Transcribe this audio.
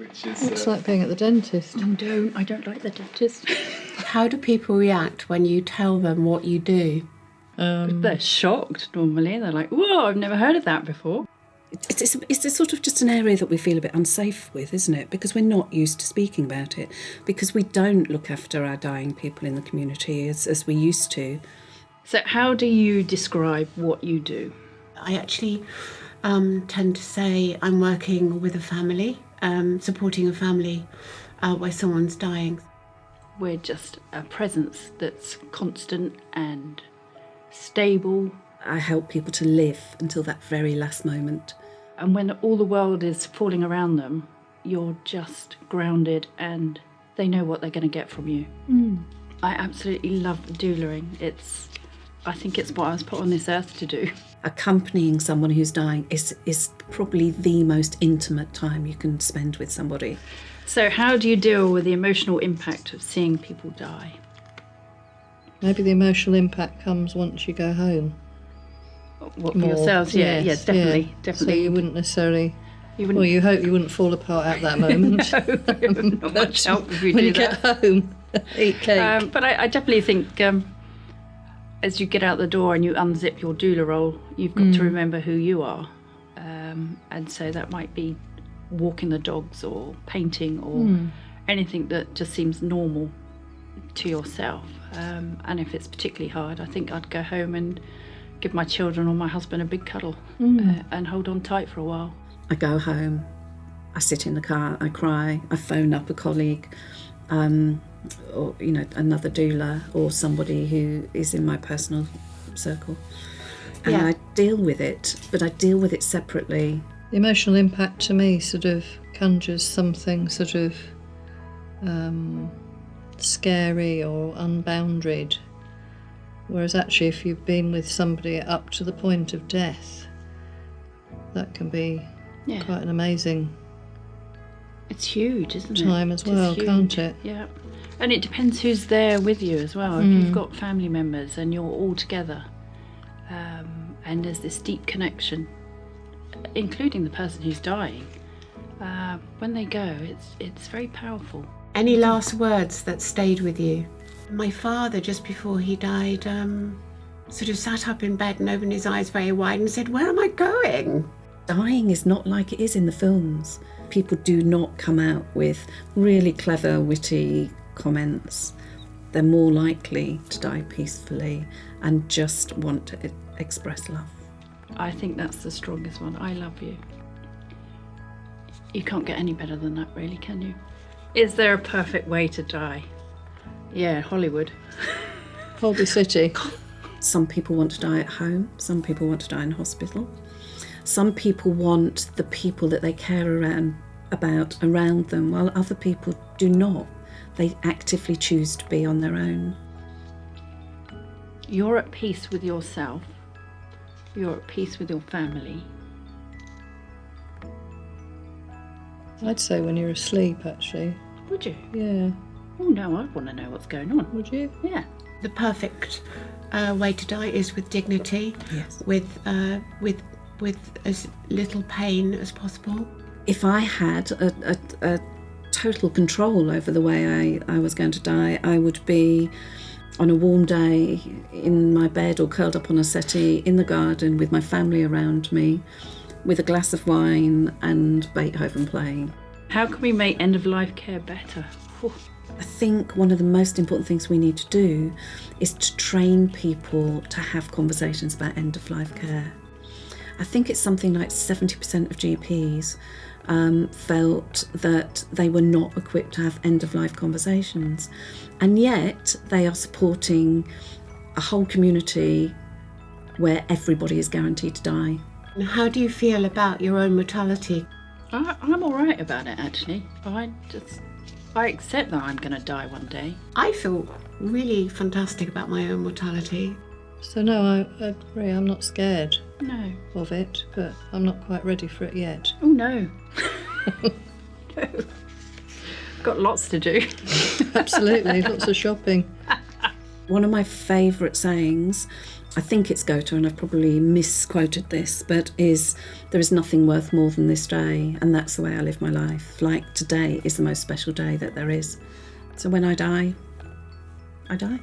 which is It's uh, like being at the dentist. I don't. I don't like the dentist. How do people react when you tell them what you do? Um, They're shocked normally. They're like, "Whoa, I've never heard of that before." It's, it's, it's a sort of just an area that we feel a bit unsafe with, isn't it? Because we're not used to speaking about it, because we don't look after our dying people in the community as, as we used to. So, how do you describe what you do? I actually um, tend to say I'm working with a family, um, supporting a family uh, where someone's dying. We're just a presence that's constant and stable. I help people to live until that very last moment. And when all the world is falling around them, you're just grounded and they know what they're going to get from you. I absolutely love doulaing. It's, I think it's what I was put on this earth to do. Accompanying someone who's dying is, is probably the most intimate time you can spend with somebody. So, how do you deal with the emotional impact of seeing people die? maybe the emotional impact comes once you go home. What for more. yourselves? Yeah, Yes, yeah, definitely, yeah. definitely. So you wouldn't necessarily. You wouldn't- Well, you hope you wouldn't fall apart at that moment. no, not much help if you when do you that. get home, eat cake. Um, but I, I definitely think um, as you get out the door and you unzip your doula roll, you've got to remember who you are. Um, and so that might be walking the dogs or painting or anything that just seems normal to yourself. Um, and if it's particularly hard, I think I'd go home and give my children or my husband a big cuddle uh, and hold on tight for a while. I go home, I sit in the car, I cry, I phone up a colleague, um, or you know another doula or somebody who is in my personal circle, and Yeah. I deal with it, but I deal with it separately. The emotional impact to me sort of conjures something sort of um, scary or unbounded. Whereas actually, if you've been with somebody up to the point of death, that can be Yeah. quite an amazing It's huge, isn't it? time as well, can't it? Yeah. And it depends who's there with you as well. If you've got family members and you're all together, um, and there's this deep connection, including the person who's dying, uh, when they go, it's it's very powerful. Any last words that stayed with you? My father, just before he died, um, sort of sat up in bed and opened his eyes very wide and said, Where am I going? Dying is not like it is in the films. People do not come out with really clever, witty comments. They're more likely to die peacefully and just want to express love. I think that's the strongest one. I love you. You can't get any better than that, really, can you? Is there a perfect way to die? Yeah, Hollywood. Holby City. Some people want to die at home, some people want to die in hospital. Some people want the people that they care around, about around them, while other people do not. They actively choose to be on their own. You're at peace with yourself. You're at peace with your family. I'd say when you're asleep, actually. Would you? Yeah. Oh no, I want to know what's going on. Would you? Yeah. The perfect uh, way to die is with dignity, Yes. with uh, with with as little pain as possible. If I had a, a, a total control over the way I, I was going to die, I would be on a warm day in my bed or curled up on a settee in the garden with my family around me, with a glass of wine and Beethoven playing. How can we make end of life care better? Whew. I think one of the most important things we need to do is to train people to have conversations about end of life care. I think it's something like 70% of GPs um, felt that they were not equipped to have end of life conversations, and yet they are supporting a whole community where everybody is guaranteed to die. How do you feel about your own mortality? I, I'm all right about it actually. I just I accept that I'm going to die one day. I feel really fantastic about my own mortality. So, no, I, I agree. I'm not scared No. of it, but I'm not quite ready for it yet. Oh no. no. Got lots to do. Absolutely. Lots of shopping. One of my favourite sayings I think it's Goethe, and I've probably misquoted this, but is there is nothing worth more than this day, and that's the way I live my life. Like today is the most special day that there is. So when I die, I die.